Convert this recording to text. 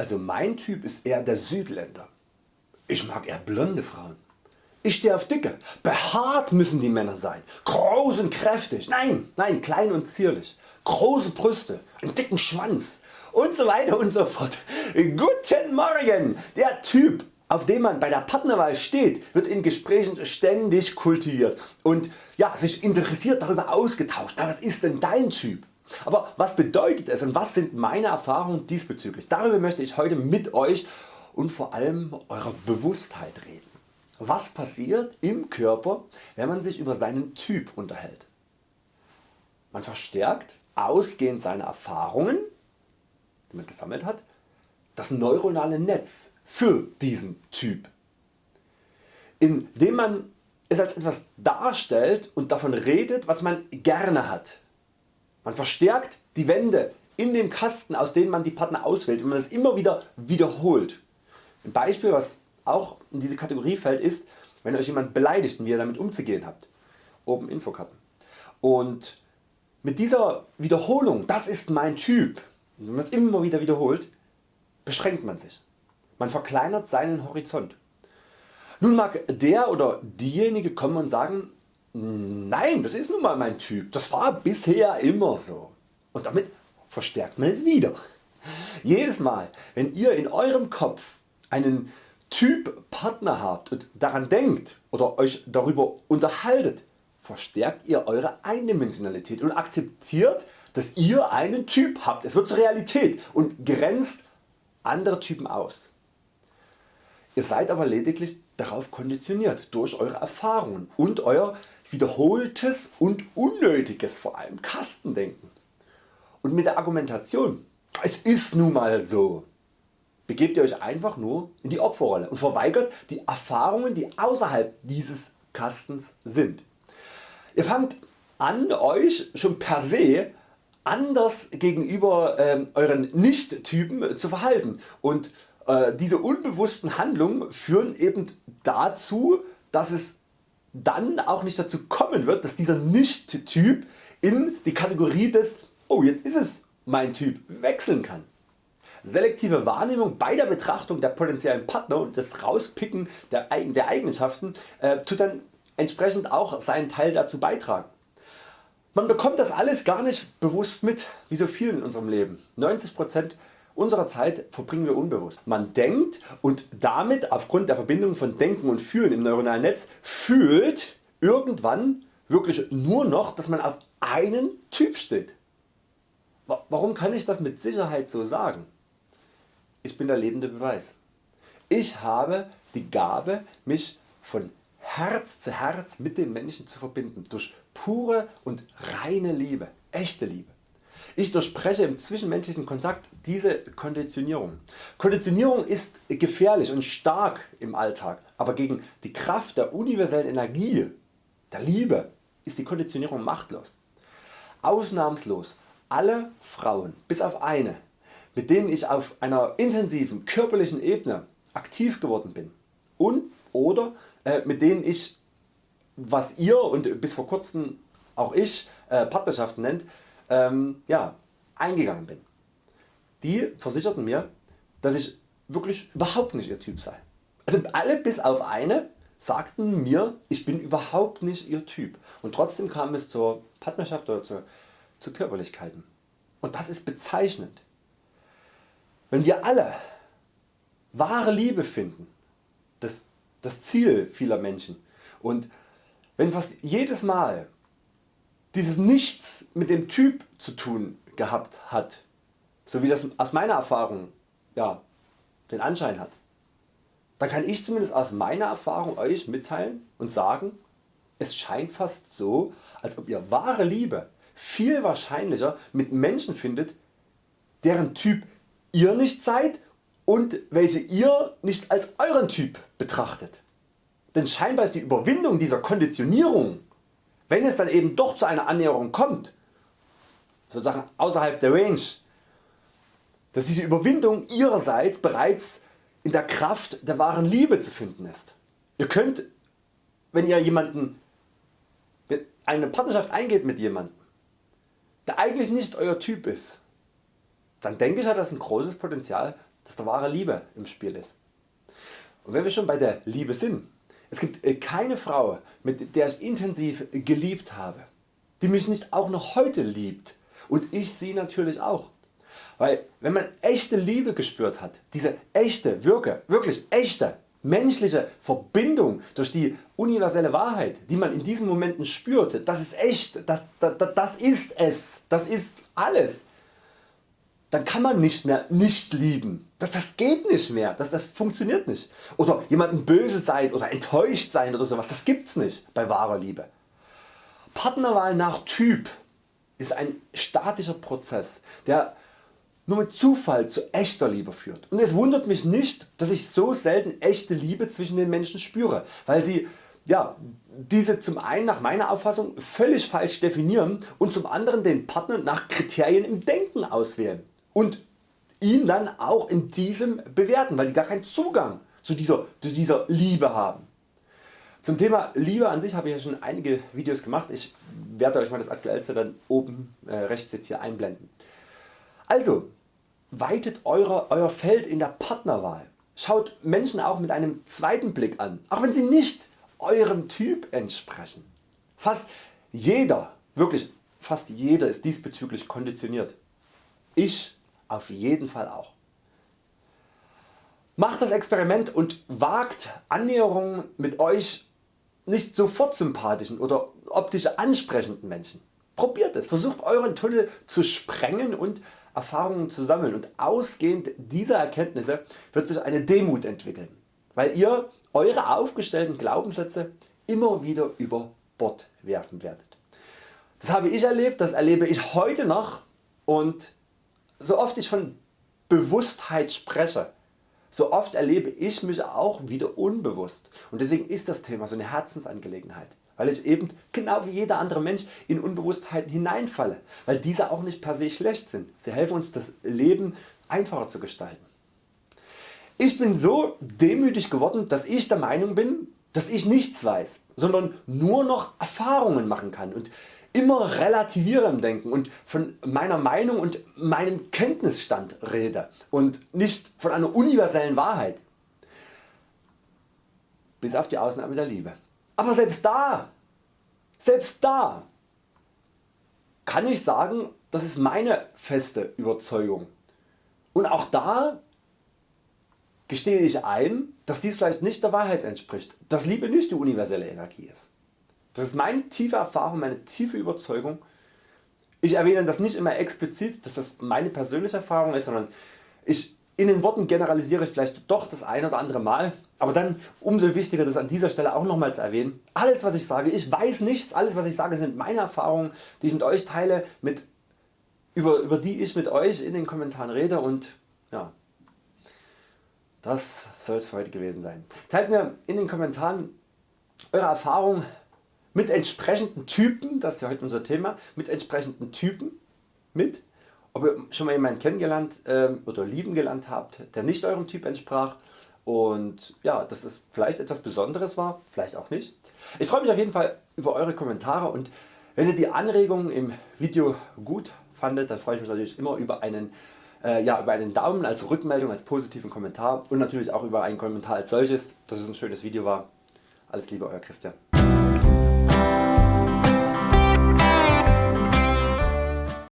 Also mein Typ ist eher der Südländer. Ich mag eher blonde Frauen. Ich stehe auf dicke, behaart müssen die Männer sein, groß und kräftig, nein, nein, klein und zierlich, große Brüste, einen dicken Schwanz und so weiter und so fort. Guten Morgen! Der Typ auf dem man bei der Partnerwahl steht, wird in Gesprächen ständig kultiviert und ja, sich interessiert darüber ausgetauscht. Na, was ist denn dein Typ? Aber was bedeutet es und was sind meine Erfahrungen diesbezüglich? Darüber möchte ich heute mit Euch und vor allem eurer Bewusstheit reden. Was passiert im Körper wenn man sich über seinen Typ unterhält? Man verstärkt ausgehend seiner Erfahrungen die man gesammelt hat, das neuronale Netz für diesen Typ. Indem man es als etwas darstellt und davon redet was man gerne hat. Man verstärkt die Wände in dem Kasten aus denen man die Partner auswählt und man es immer wieder wiederholt. Ein Beispiel was auch in diese Kategorie fällt ist wenn Euch jemand beleidigt und wie ihr damit umzugehen habt. Oben Infokarten. Und mit dieser Wiederholung, das ist mein Typ, wenn man es immer wieder wiederholt, beschränkt man sich. Man verkleinert seinen Horizont. Nun mag der oder diejenige kommen und sagen, nein das ist nun mal mein Typ, das war bisher immer so. Und damit verstärkt man es wieder. Jedes Mal wenn ihr in eurem Kopf einen Typ Partner habt und daran denkt oder Euch darüber unterhaltet, verstärkt ihr Eure Eindimensionalität und akzeptiert dass ihr einen Typ habt. Es wird zur Realität und grenzt andere Typen aus. Ihr seid aber lediglich darauf konditioniert durch Eure Erfahrungen und Euer wiederholtes und unnötiges vor allem Kastendenken. Und mit der Argumentation es ist nun mal so begebt ihr Euch einfach nur in die Opferrolle und verweigert die Erfahrungen die außerhalb dieses Kastens sind. Ihr fangt an Euch schon per se anders gegenüber äh, euren Nicht-Typen zu verhalten und diese unbewussten Handlungen führen eben dazu dass es dann auch nicht dazu kommen wird dass dieser Nicht-Typ in die Kategorie des Oh jetzt ist es mein Typ wechseln kann. Selektive Wahrnehmung bei der Betrachtung der potenziellen Partner und das Rauspicken der, der Eigenschaften äh, tut dann entsprechend auch seinen Teil dazu beitragen. Man bekommt das alles gar nicht bewusst mit, wie so viel in unserem Leben. 90% unserer Zeit verbringen wir unbewusst. Man denkt und damit aufgrund der Verbindung von Denken und Fühlen im neuronalen Netz fühlt irgendwann wirklich nur noch dass man auf einen Typ steht. Warum kann ich das mit Sicherheit so sagen? Ich bin der lebende Beweis. Ich habe die Gabe mich von Herz zu Herz mit dem Menschen zu verbinden durch pure und reine Liebe, echte Liebe. Ich durchbreche im zwischenmenschlichen Kontakt diese Konditionierung. Konditionierung ist gefährlich und stark im Alltag, aber gegen die Kraft der universellen Energie, der Liebe, ist die Konditionierung machtlos. Ausnahmslos alle Frauen bis auf eine, mit denen ich auf einer intensiven körperlichen Ebene aktiv geworden bin und oder äh, mit denen ich was ihr und bis vor kurzem auch ich äh, Partnerschaften nennt, ähm, ja, eingegangen bin. Die versicherten mir, dass ich wirklich überhaupt nicht ihr Typ sei. Also alle bis auf eine sagten mir, ich bin überhaupt nicht ihr Typ und trotzdem kam es zur Partnerschaft oder zu, zu Körperlichkeiten. Und das ist bezeichnend. Wenn wir alle wahre Liebe finden, das das Ziel vieler Menschen. Und wenn fast jedes Mal dieses Nichts mit dem Typ zu tun gehabt hat, so wie das aus meiner Erfahrung ja, den Anschein hat, dann kann ich zumindest aus meiner Erfahrung Euch mitteilen und sagen, es scheint fast so, als ob ihr wahre Liebe viel wahrscheinlicher mit Menschen findet, deren Typ ihr nicht seid und welche ihr nicht als euren Typ betrachtet. Denn scheinbar ist die Überwindung dieser Konditionierung, wenn es dann eben doch zu einer Annäherung kommt, sozusagen außerhalb der Range, dass diese Überwindung ihrerseits bereits in der Kraft der wahren Liebe zu finden ist. Ihr könnt, wenn ihr jemanden eine Partnerschaft eingeht mit jemandem, der eigentlich nicht Euer Typ ist, dann denke ich hat das ein großes Potenzial dass da wahre Liebe im Spiel ist. Und wenn wir schon bei der Liebe sind, es gibt äh, keine Frau mit der ich intensiv geliebt habe, die mich nicht auch noch heute liebt und ich sie natürlich auch. Weil wenn man echte Liebe gespürt hat, diese echte, wirke, wirklich echte menschliche Verbindung durch die universelle Wahrheit die man in diesen Momenten spürt, das ist echt, das, das, das ist es, das ist alles. Dann kann man nicht mehr nicht lieben. Das, das geht nicht mehr, das, das funktioniert nicht. Oder jemanden böse sein oder enttäuscht sein oder sowas, das gibt's nicht bei wahrer Liebe. Partnerwahl nach Typ ist ein statischer Prozess, der nur mit Zufall zu echter Liebe führt. Und es wundert mich nicht, dass ich so selten echte Liebe zwischen den Menschen spüre, weil sie ja, diese zum einen nach meiner Auffassung völlig falsch definieren und zum anderen den Partner nach Kriterien im Denken auswählen und ihn dann auch in diesem bewerten, weil die gar keinen Zugang zu dieser, zu dieser Liebe haben. Zum Thema Liebe an sich habe ich ja schon einige Videos gemacht. Ich werde Euch mal das aktuellste dann oben äh, rechts jetzt hier einblenden. Also weitet eure, Euer Feld in der Partnerwahl. Schaut Menschen auch mit einem zweiten Blick an, auch wenn sie nicht eurem Typ entsprechen. Fast jeder, wirklich fast jeder ist diesbezüglich konditioniert. Ich auf jeden Fall auch. Macht das Experiment und wagt Annäherungen mit Euch nicht sofort sympathischen oder optisch ansprechenden Menschen. Probiert es, versucht Euren Tunnel zu sprengen und Erfahrungen zu sammeln und ausgehend dieser Erkenntnisse wird sich eine Demut entwickeln, weil ihr Eure aufgestellten Glaubenssätze immer wieder über Bord werfen werdet. Das habe ich erlebt, das erlebe ich heute noch und so oft ich von Bewusstheit spreche, so oft erlebe ich mich auch wieder unbewusst und deswegen ist das Thema so eine Herzensangelegenheit weil ich eben genau wie jeder andere Mensch in Unbewusstheiten hineinfalle, weil diese auch nicht per se schlecht sind. Sie helfen uns das Leben einfacher zu gestalten. Ich bin so demütig geworden, dass ich der Meinung bin, dass ich nichts weiß, sondern nur noch Erfahrungen machen kann und immer relativiere im Denken und von meiner Meinung und meinem Kenntnisstand rede und nicht von einer universellen Wahrheit. Bis auf die Ausnahme der Liebe. Aber selbst da, selbst da kann ich sagen, das ist meine feste Überzeugung. Und auch da gestehe ich ein, dass dies vielleicht nicht der Wahrheit entspricht, dass Liebe nicht die universelle Energie ist. Das ist meine tiefe Erfahrung, meine tiefe Überzeugung. Ich erwähne das nicht immer explizit, dass das meine persönliche Erfahrung ist, sondern ich in den Worten generalisiere ich vielleicht doch das ein oder andere Mal, aber dann umso wichtiger das an dieser Stelle auch nochmal zu erwähnen. Alles was ich sage, ich weiß nichts, alles was ich sage sind meine Erfahrungen die ich mit Euch teile, mit, über, über die ich mit Euch in den Kommentaren rede und ja, das soll es für heute gewesen sein. Teilt mir in den Kommentaren Eure Erfahrungen mit entsprechenden Typen, das ist ja heute unser Thema, mit entsprechenden Typen mit ob ihr schon mal jemanden kennengelernt äh, oder lieben gelernt habt, der nicht eurem Typ entsprach und ja, dass es vielleicht etwas Besonderes war, vielleicht auch nicht. Ich freue mich auf jeden Fall über Eure Kommentare und wenn ihr die Anregungen im Video gut fandet, dann freue ich mich natürlich immer über einen, äh, ja, über einen Daumen als Rückmeldung, als positiven Kommentar und natürlich auch über einen Kommentar als solches, dass es ein schönes Video war. Alles Liebe Euer Christian.